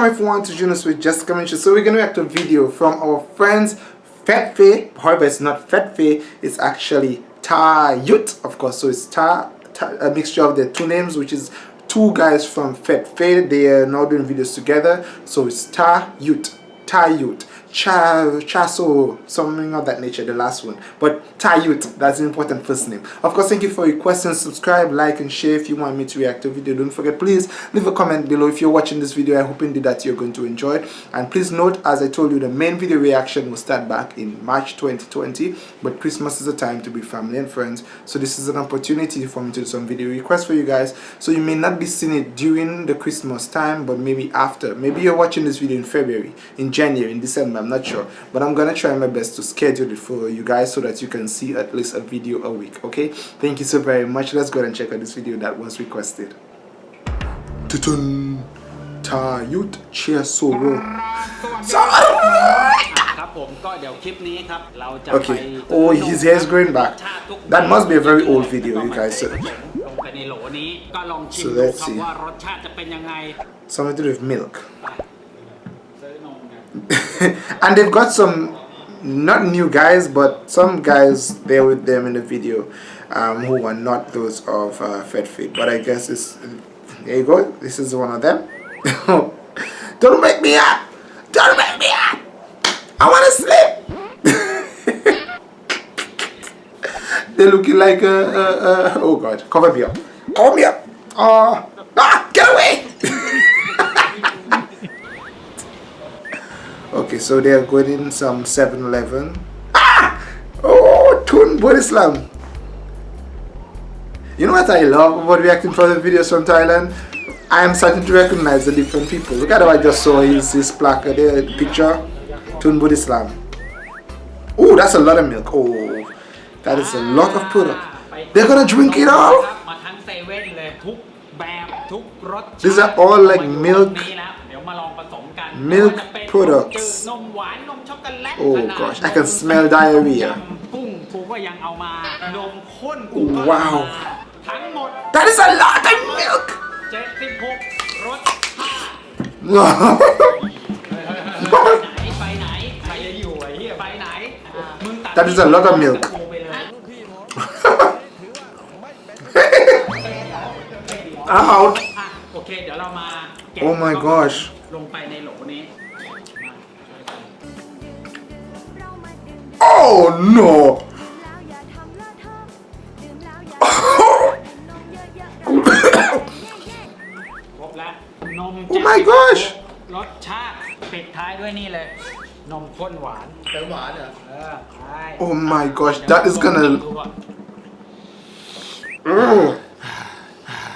Welcome everyone to Junos with Jessica Minch. So we're going to react to a video from our friends Fat Faye. However, it's not Fat Faye, it's actually Ta Yut, of course. So it's Ta, Ta, a mixture of the two names, which is two guys from Fat Faye. They are now doing videos together. So it's Ta Yut, Ta Yut. Cha Chaso, something of that nature, the last one. But Tayut, that's an important first name. Of course, thank you for your questions. Subscribe, like, and share if you want me to react to a video. Don't forget, please leave a comment below if you're watching this video. I hope indeed that you're going to enjoy it. And please note, as I told you, the main video reaction will start back in March 2020. But Christmas is a time to be family and friends. So this is an opportunity for me to do some video requests for you guys. So you may not be seeing it during the Christmas time, but maybe after. Maybe you're watching this video in February, in January, in December I'm not sure. But I'm gonna try my best to schedule it for you guys so that you can see at least a video a week okay? Thank you so very much. Let's go and check out this video that was requested. Okay, oh his hair is growing back. That must be a very old video you guys. Said So let's see. Something to do with milk and they've got some not new guys but some guys there with them in the video um, who are not those of uh, Fed Fit. But I guess it's there you go. This is one of them. Don't make me up. Don't make me up. I want to sleep. They're looking like a, a, a, oh god. Cover me up. Cover me up. Uh, ah get away Okay, so they are going in some 7-Eleven. Ah! Oh, Tun Islam. You know what I love about reacting for the videos from Thailand? I am starting to recognize the different people. Look at how I just saw his, his placard there, the picture. Tun Islam. Oh, that's a lot of milk. Oh, that is a lot of product. They're gonna drink it all? These are all like milk milk products. oh gosh I can smell diarrhea. wow. that is a lot of milk. That is a lot of milk. out. Oh my gosh ลงไปในโหลนี้ Oh no Oh my gosh รสชาติปิดท้ายด้วยนี่เลย นมข้นหวานเติมหวานเหรอเออใช่ Oh my gosh that is gonna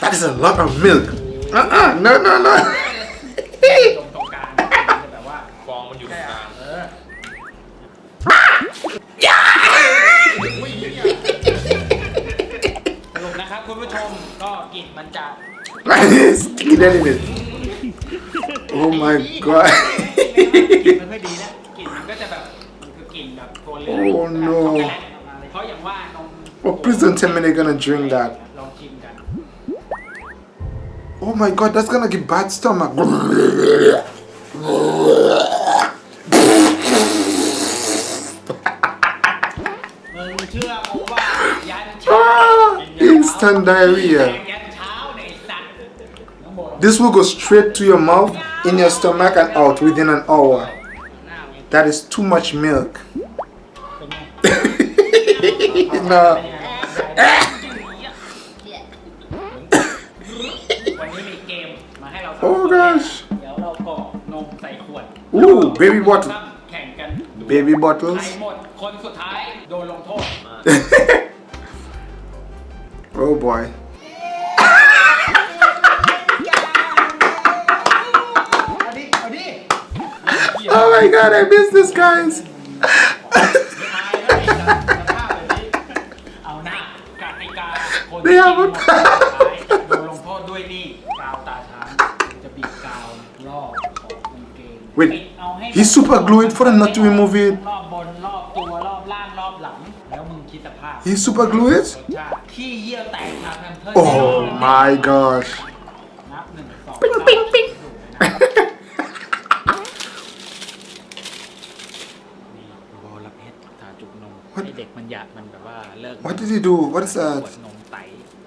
That is a lot of milk uh-uh no no no นะครับคุณผู้ชมก็กลิ่นมันจะ Sticky anyway Oh my god กลิ่นมันไม่ดีนะกลิ่นมันก็จะแบบคือกลิ่นแบบโทนเลือด Oh no เพราะอย่างว่านม Oh please don't tell me they're gonna drink that Oh my god, that's gonna give bad stomach. Diarrhea. This will go straight to your mouth, in your stomach and out within an hour. That is too much milk. no. Oh gosh. Ooh, baby bottle. Baby bottles. oh boy. oh my god, I missed this guys. they have a Wait, he super glue it for him not to remove it. He super glued it? Oh my gosh. Bing, bing, bing. what? what did he do? What is that? นมไต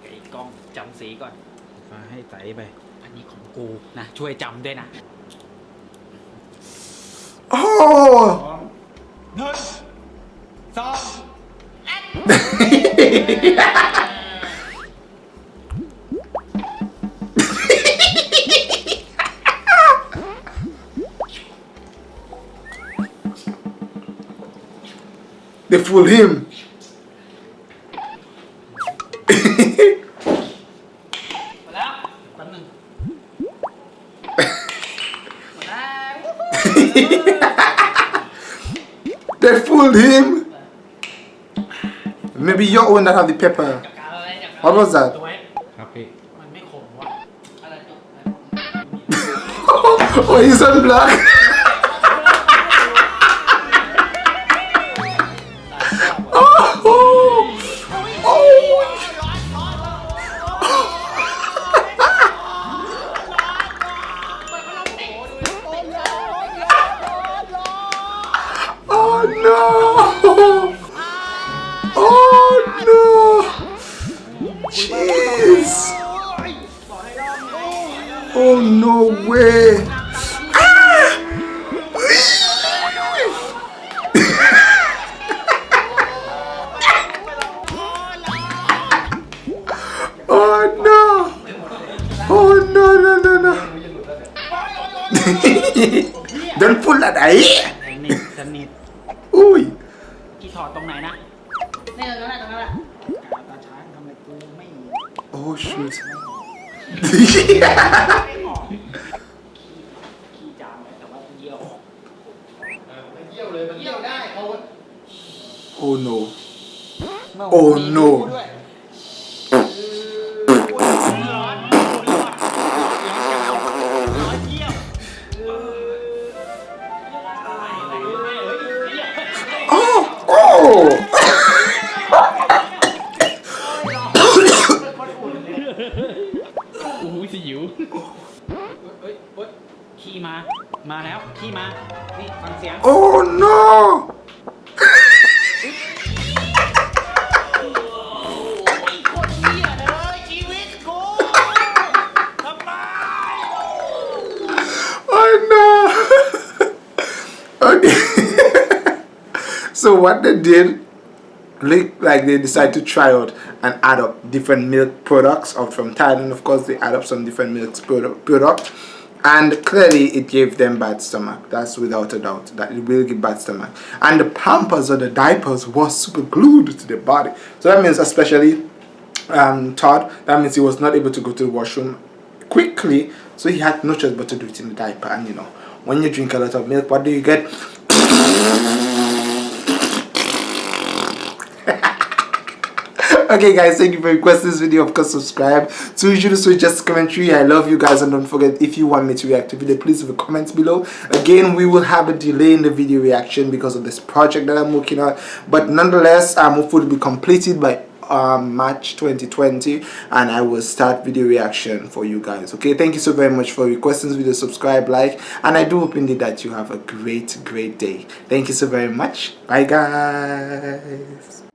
ไอ้กล้องจำสีก่อนให้ไตไป อันนี้ของกูนะ they fool him. they fooled him. Maybe your own that have the pepper จัดการอะไรจัดการ What was that ตัวไว้ ครับพี่ มันไม่ขมวะอะไรตัว Oh he's on black ตายแล้ว Oh Oh Oh no! Oh No! Jeez! Oh no way! Ah. Oh no! Oh no no no no! Don't pull that eh? eye! ส Oh shoot. oh no. Oh no. ขี้มา มาแล้ว ขี้มา นี่ฟังเสียง Oh no! คนเหี้ยเลยชีวิตกูทำไม Oh no! okay. so what they did, like, like they decided to try out and add up different milk products of from Thailand. Of course, they add up some different milk product product, and clearly it gave them bad stomach. That's without a doubt that it will give bad stomach. And the pampers or the diapers was super glued to the body. So that means especially um, Todd, that means he was not able to go to the washroom quickly, so he had no choice but to do it in the diaper. And you know, when you drink a lot of milk, what do you get? okay guys thank you for requesting this video. Of course subscribe to usually switch just commentary. I love you guys and don't forget if you want me to react to video please leave a comment below. Again we will have a delay in the video reaction because of this project that i'm working on. But nonetheless i'm hopeful to be completed by um, March 2020 and I will start video reaction for you guys. Okay thank you so very much for requesting this video. Subscribe like and I do hope indeed that you have a great great day. Thank you so very much. Bye guys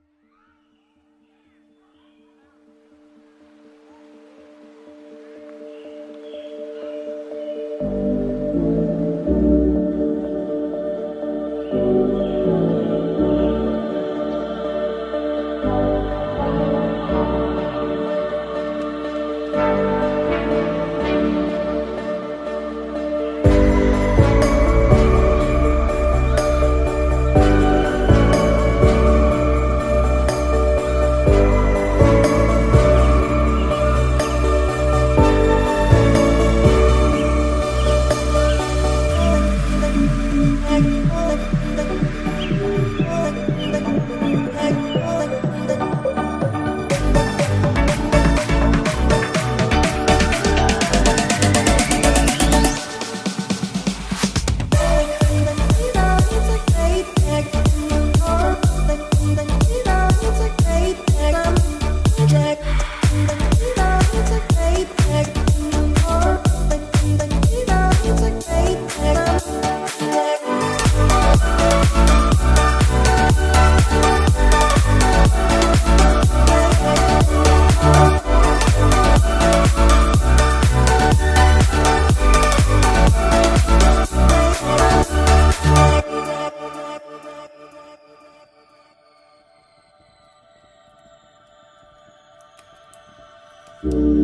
Thank